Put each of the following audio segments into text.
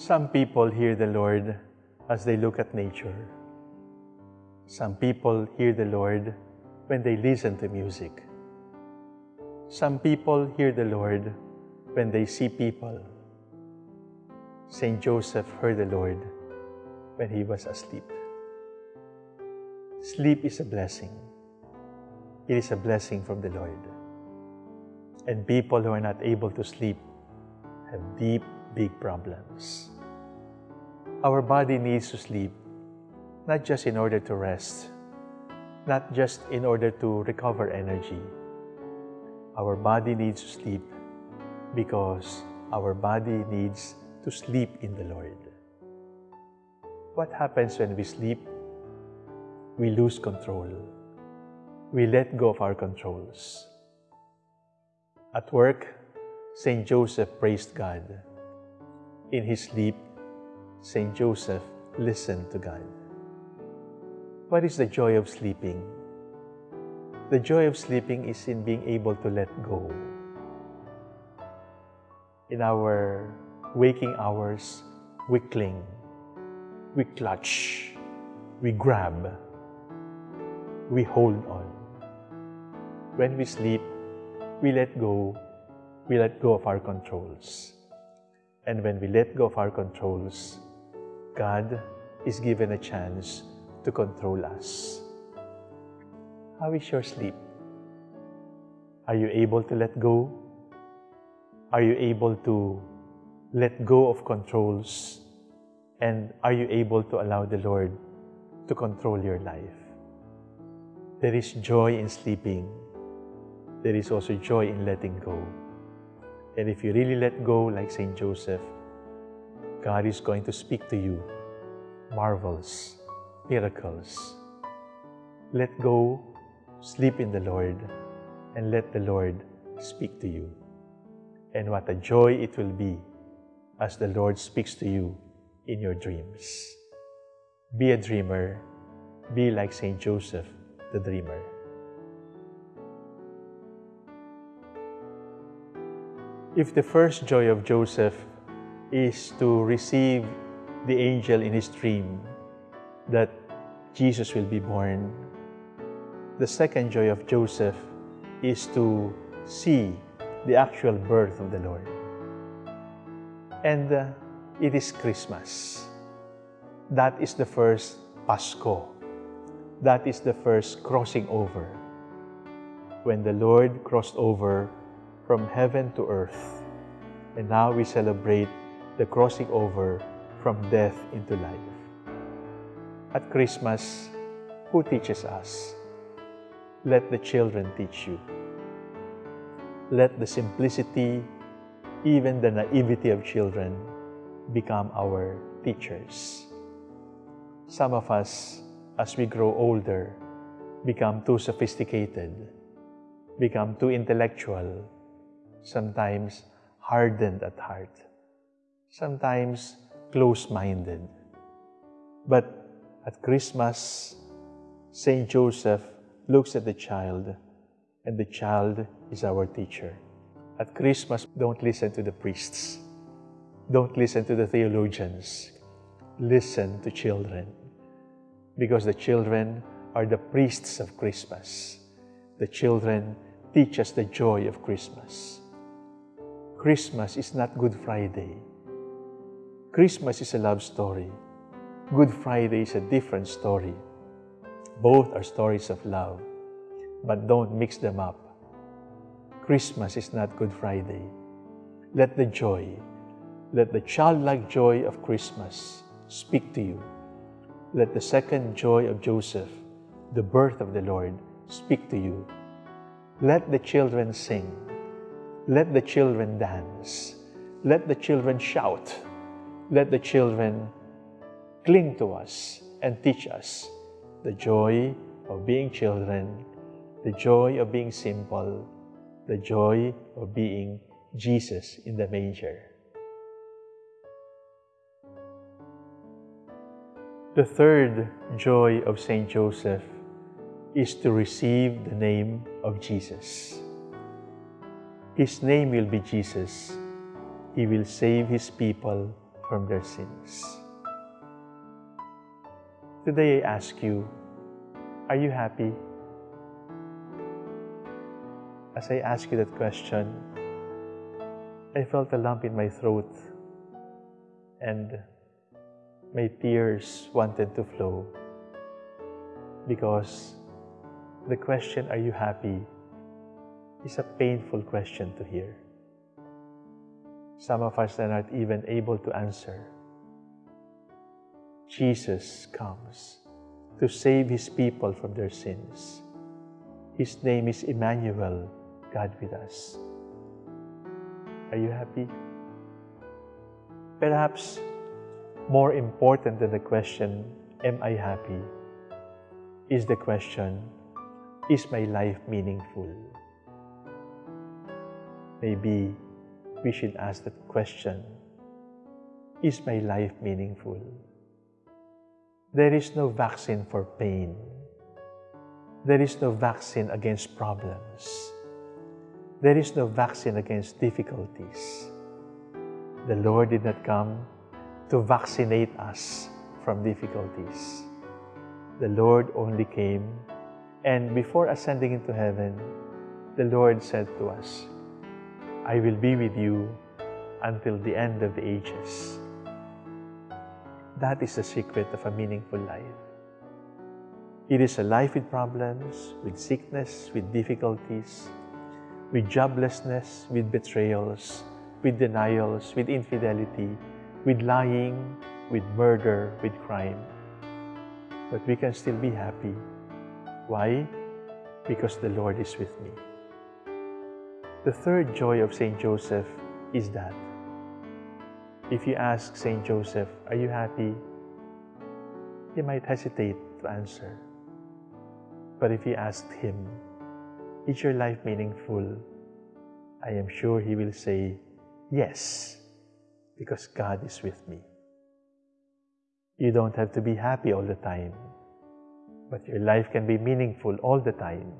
Some people hear the Lord as they look at nature. Some people hear the Lord when they listen to music. Some people hear the Lord when they see people. Saint Joseph heard the Lord when he was asleep. Sleep is a blessing. It is a blessing from the Lord. And people who are not able to sleep have deep, big problems. Our body needs to sleep, not just in order to rest, not just in order to recover energy. Our body needs to sleep because our body needs to sleep in the Lord. What happens when we sleep? We lose control. We let go of our controls. At work, St. Joseph praised God. In his sleep, St. Joseph listened to God. What is the joy of sleeping? The joy of sleeping is in being able to let go. In our waking hours, we cling, we clutch, we grab, we hold on. When we sleep, we let go, we let go of our controls. And when we let go of our controls, God is given a chance to control us. How is your sleep? Are you able to let go? Are you able to let go of controls? And are you able to allow the Lord to control your life? There is joy in sleeping. There is also joy in letting go. And if you really let go, like St. Joseph, God is going to speak to you marvels, miracles. Let go, sleep in the Lord, and let the Lord speak to you. And what a joy it will be as the Lord speaks to you in your dreams. Be a dreamer. Be like St. Joseph, the dreamer. If the first joy of Joseph is to receive the angel in his dream that Jesus will be born, the second joy of Joseph is to see the actual birth of the Lord. And uh, it is Christmas. That is the first Pasko. That is the first crossing over. When the Lord crossed over from heaven to earth. And now we celebrate the crossing over from death into life. At Christmas, who teaches us? Let the children teach you. Let the simplicity, even the naivety of children, become our teachers. Some of us, as we grow older, become too sophisticated, become too intellectual, sometimes hardened at heart, sometimes close-minded. But at Christmas, St. Joseph looks at the child, and the child is our teacher. At Christmas, don't listen to the priests. Don't listen to the theologians. Listen to children. Because the children are the priests of Christmas. The children teach us the joy of Christmas. Christmas is not Good Friday. Christmas is a love story. Good Friday is a different story. Both are stories of love, but don't mix them up. Christmas is not Good Friday. Let the joy, let the childlike joy of Christmas speak to you. Let the second joy of Joseph, the birth of the Lord, speak to you. Let the children sing. Let the children dance. Let the children shout let the children cling to us and teach us the joy of being children, the joy of being simple, the joy of being Jesus in the manger. The third joy of St. Joseph is to receive the name of Jesus. His name will be Jesus. He will save His people from their sins. Today I ask you, are you happy? As I ask you that question, I felt a lump in my throat and my tears wanted to flow because the question, Are you happy? Is a painful question to hear. Some of us are not even able to answer. Jesus comes to save his people from their sins. His name is Emmanuel, God with us. Are you happy? Perhaps more important than the question, Am I happy? is the question, Is my life meaningful? Maybe we should ask the question, Is my life meaningful? There is no vaccine for pain. There is no vaccine against problems. There is no vaccine against difficulties. The Lord did not come to vaccinate us from difficulties. The Lord only came, and before ascending into heaven, the Lord said to us, I will be with you until the end of the ages. That is the secret of a meaningful life. It is a life with problems, with sickness, with difficulties, with joblessness, with betrayals, with denials, with infidelity, with lying, with murder, with crime. But we can still be happy. Why? Because the Lord is with me. The third joy of St. Joseph is that if you ask St. Joseph, Are you happy? he might hesitate to answer. But if you asked him, Is your life meaningful? I am sure he will say, Yes, because God is with me. You don't have to be happy all the time, but your life can be meaningful all the time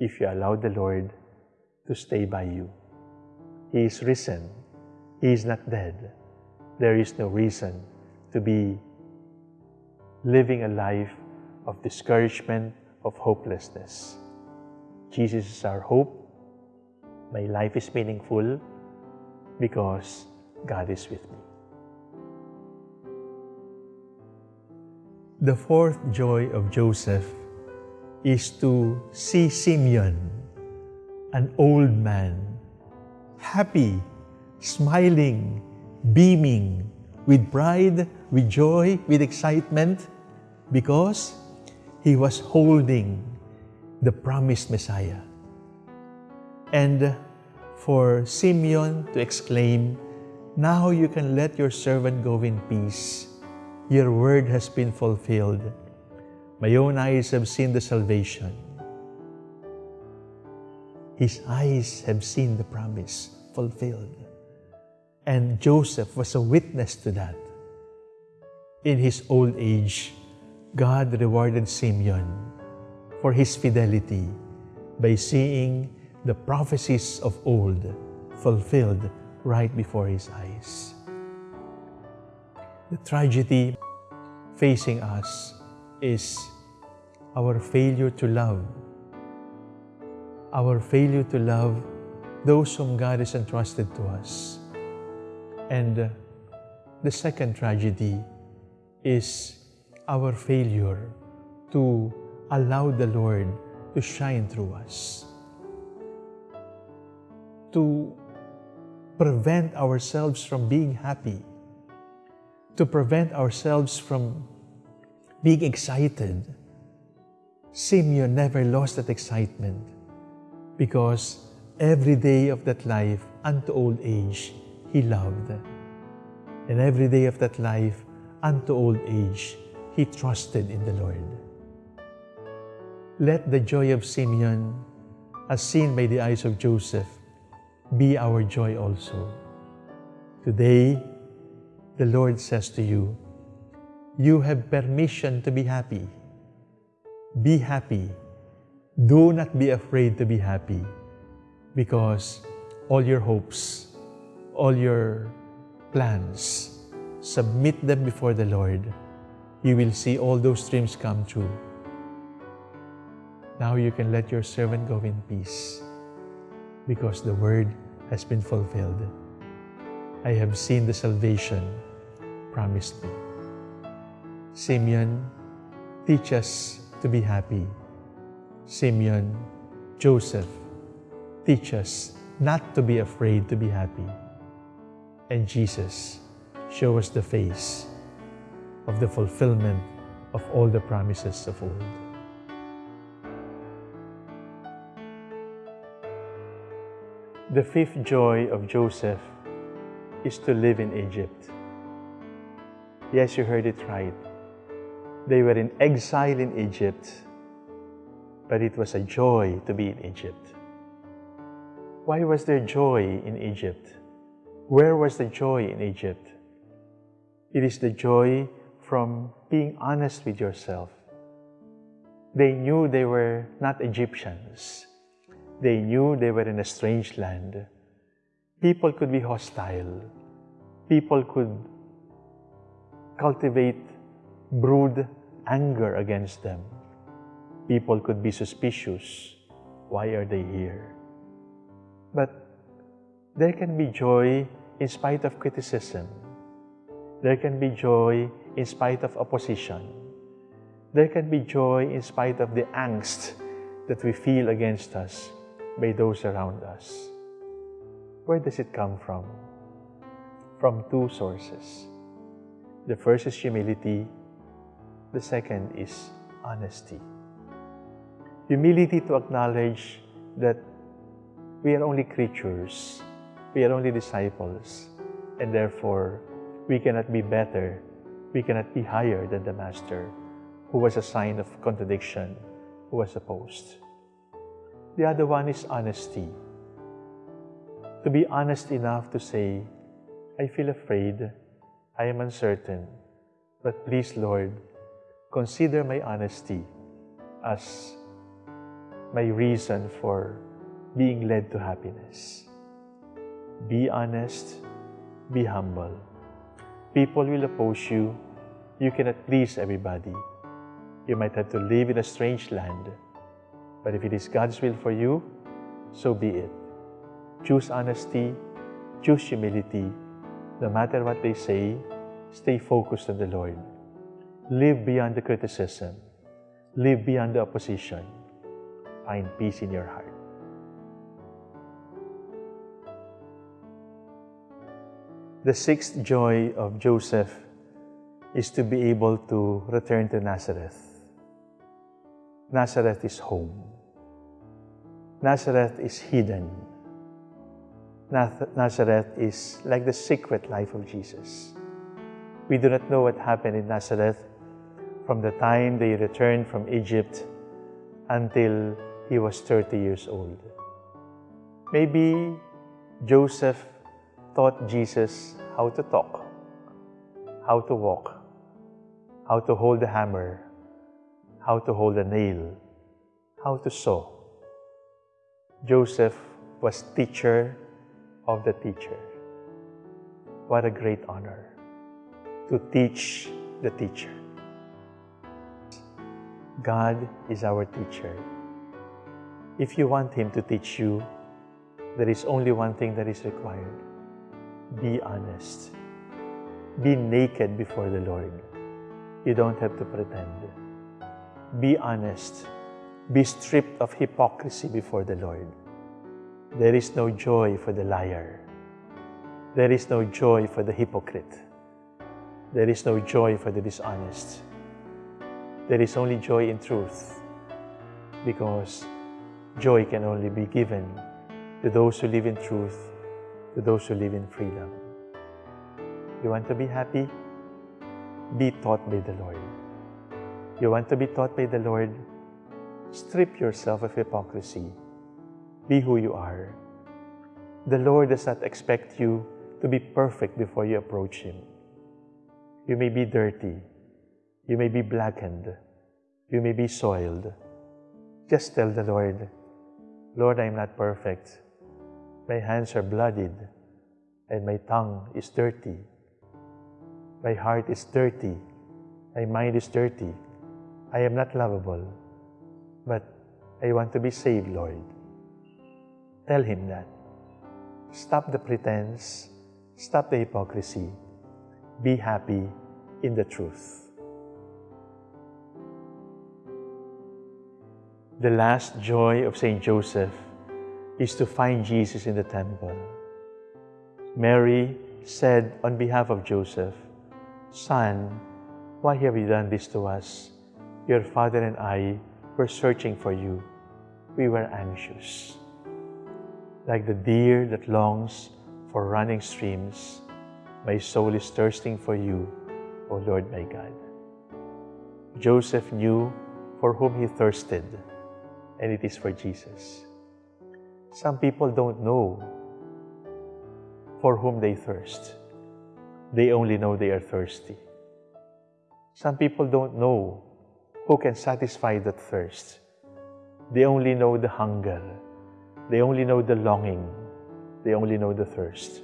if you allow the Lord to stay by you. He is risen. He is not dead. There is no reason to be living a life of discouragement, of hopelessness. Jesus is our hope. My life is meaningful because God is with me. The fourth joy of Joseph is to see Simeon, an old man, happy, smiling, beaming, with pride, with joy, with excitement, because he was holding the promised Messiah. And for Simeon to exclaim, Now you can let your servant go in peace. Your word has been fulfilled. My own eyes have seen the salvation. His eyes have seen the promise fulfilled. And Joseph was a witness to that. In his old age, God rewarded Simeon for his fidelity by seeing the prophecies of old fulfilled right before his eyes. The tragedy facing us is our failure to love. Our failure to love those whom God has entrusted to us. And uh, the second tragedy is our failure to allow the Lord to shine through us. To prevent ourselves from being happy. To prevent ourselves from being excited. Simeon never lost that excitement because every day of that life unto old age he loved. And every day of that life unto old age he trusted in the Lord. Let the joy of Simeon, as seen by the eyes of Joseph, be our joy also. Today, the Lord says to you, you have permission to be happy. Be happy. Do not be afraid to be happy because all your hopes, all your plans submit them before the Lord, you will see all those dreams come true. Now you can let your servant go in peace because the word has been fulfilled. I have seen the salvation promised me. Simeon, teach us to be happy. Simeon, Joseph, teach us not to be afraid to be happy. And Jesus, show us the face of the fulfillment of all the promises of old. The fifth joy of Joseph is to live in Egypt. Yes, you heard it right. They were in exile in Egypt, but it was a joy to be in Egypt. Why was there joy in Egypt? Where was the joy in Egypt? It is the joy from being honest with yourself. They knew they were not Egyptians. They knew they were in a strange land. People could be hostile. People could cultivate, brood anger against them. People could be suspicious. Why are they here? But there can be joy in spite of criticism. There can be joy in spite of opposition. There can be joy in spite of the angst that we feel against us by those around us. Where does it come from? From two sources. The first is humility, the second is honesty. Humility to acknowledge that we are only creatures, we are only disciples, and therefore we cannot be better, we cannot be higher than the Master, who was a sign of contradiction, who was opposed. The other one is honesty. To be honest enough to say, I feel afraid, I am uncertain, but please, Lord, consider my honesty as my reason for being led to happiness. Be honest, be humble. People will oppose you. You cannot please everybody. You might have to live in a strange land but if it is God's will for you, so be it. Choose honesty, choose humility. No matter what they say, stay focused on the Lord. Live beyond the criticism. Live beyond the opposition. Find peace in your heart. The sixth joy of Joseph is to be able to return to Nazareth. Nazareth is home. Nazareth is hidden. Nazareth is like the secret life of Jesus. We do not know what happened in Nazareth from the time they returned from Egypt until he was 30 years old. Maybe Joseph taught Jesus how to talk, how to walk, how to hold the hammer, how to hold a nail, how to sew. Joseph was teacher of the teacher. What a great honor to teach the teacher. God is our teacher. If you want Him to teach you, there is only one thing that is required. Be honest. Be naked before the Lord. You don't have to pretend. Be honest. Be stripped of hypocrisy before the Lord. There is no joy for the liar. There is no joy for the hypocrite. There is no joy for the dishonest. There is only joy in truth because joy can only be given to those who live in truth, to those who live in freedom. You want to be happy? Be taught by the Lord. You want to be taught by the Lord? Strip yourself of hypocrisy. Be who you are. The Lord does not expect you to be perfect before you approach Him. You may be dirty. You may be blackened. You may be soiled. Just tell the Lord, Lord, I am not perfect. My hands are bloodied and my tongue is dirty. My heart is dirty. My mind is dirty. I am not lovable. But I want to be saved, Lord. Tell Him that. Stop the pretense. Stop the hypocrisy. Be happy in the truth. The last joy of St. Joseph is to find Jesus in the temple. Mary said on behalf of Joseph, Son, why have you done this to us? Your father and I were searching for you. We were anxious. Like the deer that longs for running streams, my soul is thirsting for you, O Lord my God. Joseph knew for whom he thirsted, and it is for Jesus. Some people don't know for whom they thirst. They only know they are thirsty. Some people don't know who can satisfy that thirst. They only know the hunger. They only know the longing. They only know the thirst.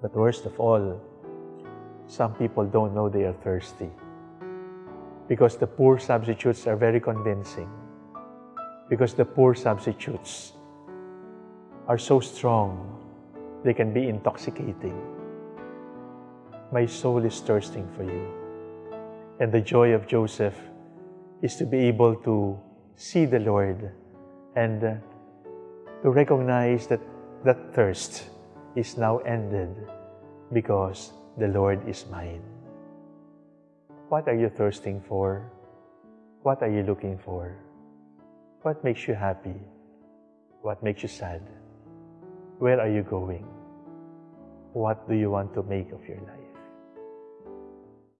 But worst of all, some people don't know they are thirsty because the poor substitutes are very convincing. Because the poor substitutes are so strong, they can be intoxicating. My soul is thirsting for you. And the joy of Joseph is to be able to see the Lord and to recognize that that thirst is now ended because the Lord is mine. What are you thirsting for? What are you looking for? What makes you happy? What makes you sad? Where are you going? What do you want to make of your life?